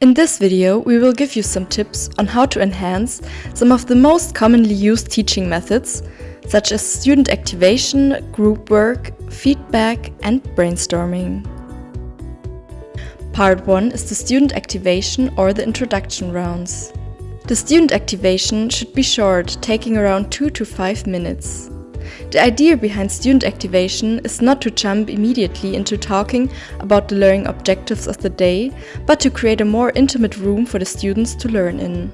In this video, we will give you some tips on how to enhance some of the most commonly used teaching methods, such as student activation, group work, feedback, and brainstorming. Part 1 is the student activation or the introduction rounds. The student activation should be short, taking around 2 to 5 minutes. The idea behind student activation is not to jump immediately into talking about the learning objectives of the day, but to create a more intimate room for the students to learn in.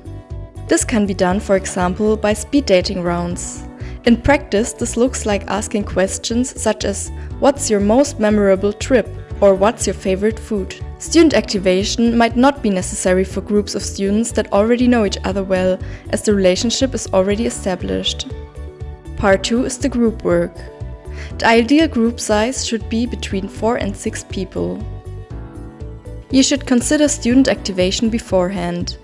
This can be done, for example, by speed dating rounds. In practice, this looks like asking questions such as, what's your most memorable trip? Or what's your favorite food? Student activation might not be necessary for groups of students that already know each other well, as the relationship is already established. Part 2 is the group work. The ideal group size should be between 4 and 6 people. You should consider student activation beforehand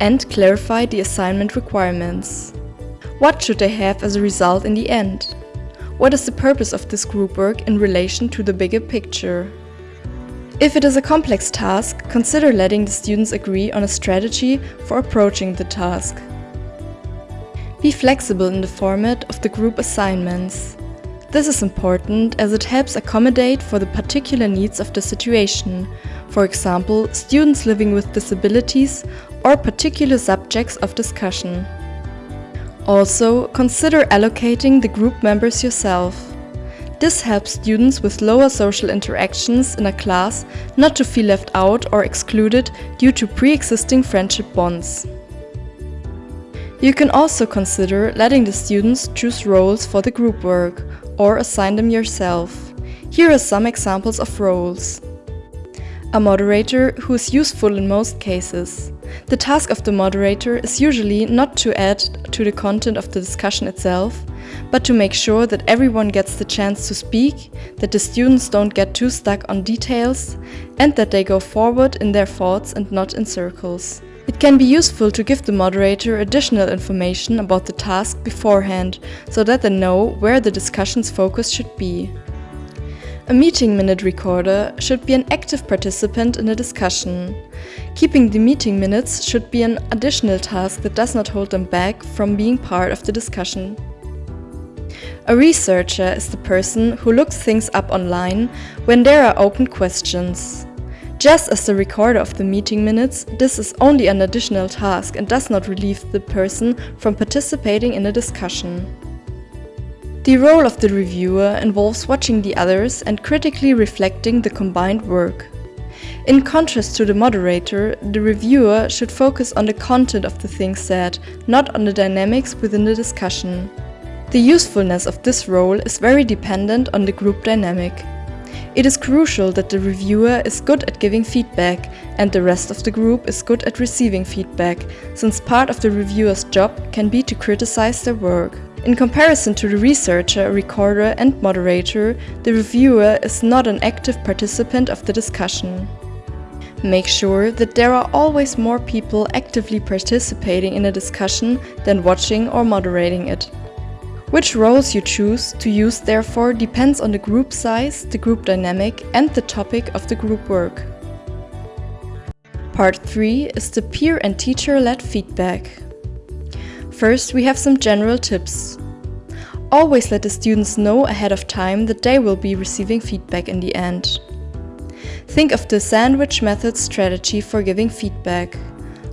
and clarify the assignment requirements. What should they have as a result in the end? What is the purpose of this group work in relation to the bigger picture? If it is a complex task, consider letting the students agree on a strategy for approaching the task. Be flexible in the format of the group assignments. This is important as it helps accommodate for the particular needs of the situation, for example, students living with disabilities or particular subjects of discussion. Also, consider allocating the group members yourself. This helps students with lower social interactions in a class not to feel left out or excluded due to pre-existing friendship bonds. You can also consider letting the students choose roles for the group work or assign them yourself. Here are some examples of roles. A moderator who is useful in most cases. The task of the moderator is usually not to add to the content of the discussion itself, but to make sure that everyone gets the chance to speak, that the students don't get too stuck on details, and that they go forward in their thoughts and not in circles. It can be useful to give the moderator additional information about the task beforehand, so that they know where the discussion's focus should be. A meeting minute recorder should be an active participant in a discussion. Keeping the meeting minutes should be an additional task that does not hold them back from being part of the discussion. A researcher is the person who looks things up online when there are open questions. Just as the recorder of the meeting minutes, this is only an additional task and does not relieve the person from participating in a discussion. The role of the reviewer involves watching the others and critically reflecting the combined work. In contrast to the moderator, the reviewer should focus on the content of the things said, not on the dynamics within the discussion. The usefulness of this role is very dependent on the group dynamic. It is crucial that the reviewer is good at giving feedback and the rest of the group is good at receiving feedback, since part of the reviewer's job can be to criticize their work. In comparison to the researcher, recorder and moderator, the reviewer is not an active participant of the discussion. Make sure that there are always more people actively participating in a discussion than watching or moderating it. Which roles you choose to use therefore depends on the group size, the group dynamic and the topic of the group work. Part 3 is the peer and teacher-led feedback. First, we have some general tips. Always let the students know ahead of time that they will be receiving feedback in the end. Think of the sandwich method strategy for giving feedback.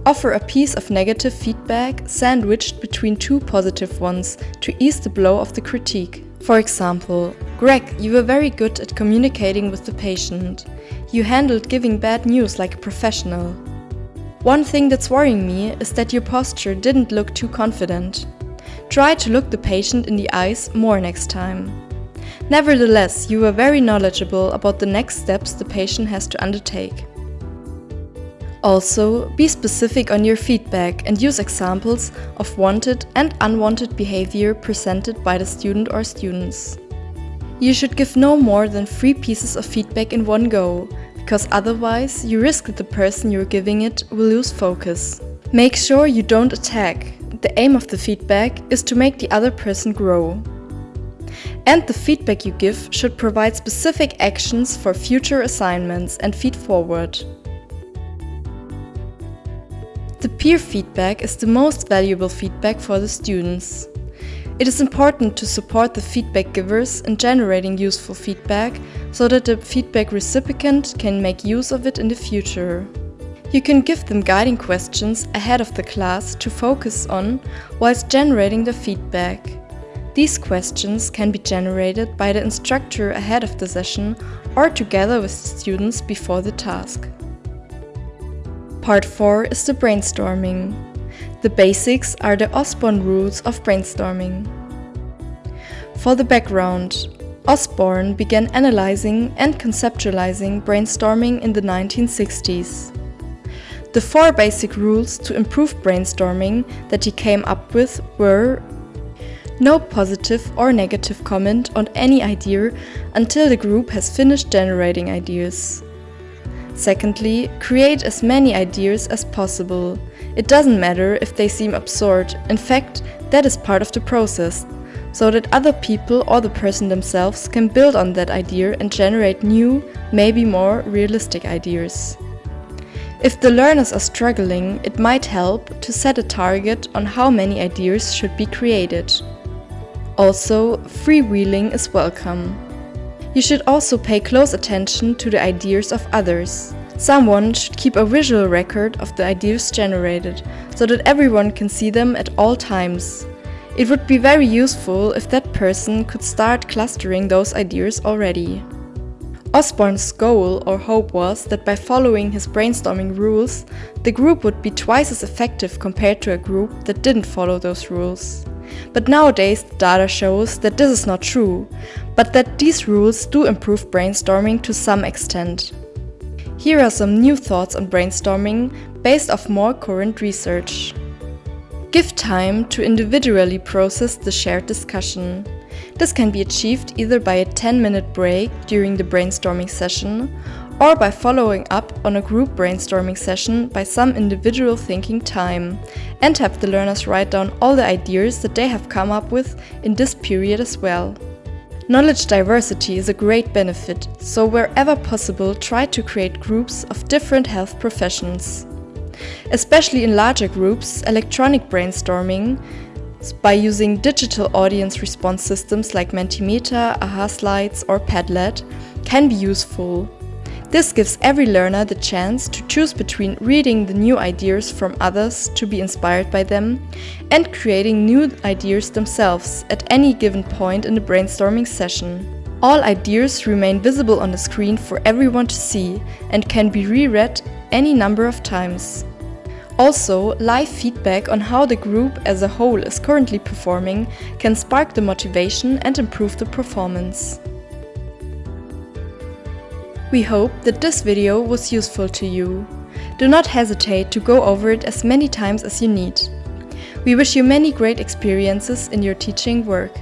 Offer a piece of negative feedback sandwiched between two positive ones to ease the blow of the critique. For example, Greg, you were very good at communicating with the patient. You handled giving bad news like a professional. One thing that's worrying me is that your posture didn't look too confident. Try to look the patient in the eyes more next time. Nevertheless, you were very knowledgeable about the next steps the patient has to undertake. Also, be specific on your feedback and use examples of wanted and unwanted behavior presented by the student or students. You should give no more than three pieces of feedback in one go, because otherwise you risk that the person you're giving it will lose focus. Make sure you don't attack. The aim of the feedback is to make the other person grow. And the feedback you give should provide specific actions for future assignments and feed forward. The peer feedback is the most valuable feedback for the students. It is important to support the feedback givers in generating useful feedback so that the feedback recipient can make use of it in the future. You can give them guiding questions ahead of the class to focus on whilst generating the feedback. These questions can be generated by the instructor ahead of the session or together with the students before the task. Part 4 is the brainstorming. The basics are the Osborn rules of brainstorming. For the background, Osborn began analyzing and conceptualizing brainstorming in the 1960s. The four basic rules to improve brainstorming that he came up with were no positive or negative comment on any idea until the group has finished generating ideas. Secondly, create as many ideas as possible. It doesn't matter if they seem absurd, in fact, that is part of the process, so that other people or the person themselves can build on that idea and generate new, maybe more realistic ideas. If the learners are struggling, it might help to set a target on how many ideas should be created. Also, freewheeling is welcome. You should also pay close attention to the ideas of others. Someone should keep a visual record of the ideas generated, so that everyone can see them at all times. It would be very useful if that person could start clustering those ideas already. Osborn's goal or hope was that by following his brainstorming rules, the group would be twice as effective compared to a group that didn't follow those rules. But nowadays the data shows that this is not true, but that these rules do improve brainstorming to some extent. Here are some new thoughts on brainstorming based off more current research. Give time to individually process the shared discussion. This can be achieved either by a 10-minute break during the brainstorming session or by following up on a group brainstorming session by some individual thinking time and have the learners write down all the ideas that they have come up with in this period as well. Knowledge diversity is a great benefit, so wherever possible try to create groups of different health professions. Especially in larger groups, electronic brainstorming by using digital audience response systems like Mentimeter, AhaSlides or Padlet can be useful. This gives every learner the chance to choose between reading the new ideas from others to be inspired by them and creating new ideas themselves at any given point in the brainstorming session. All ideas remain visible on the screen for everyone to see and can be reread any number of times. Also, live feedback on how the group as a whole is currently performing can spark the motivation and improve the performance. We hope that this video was useful to you. Do not hesitate to go over it as many times as you need. We wish you many great experiences in your teaching work.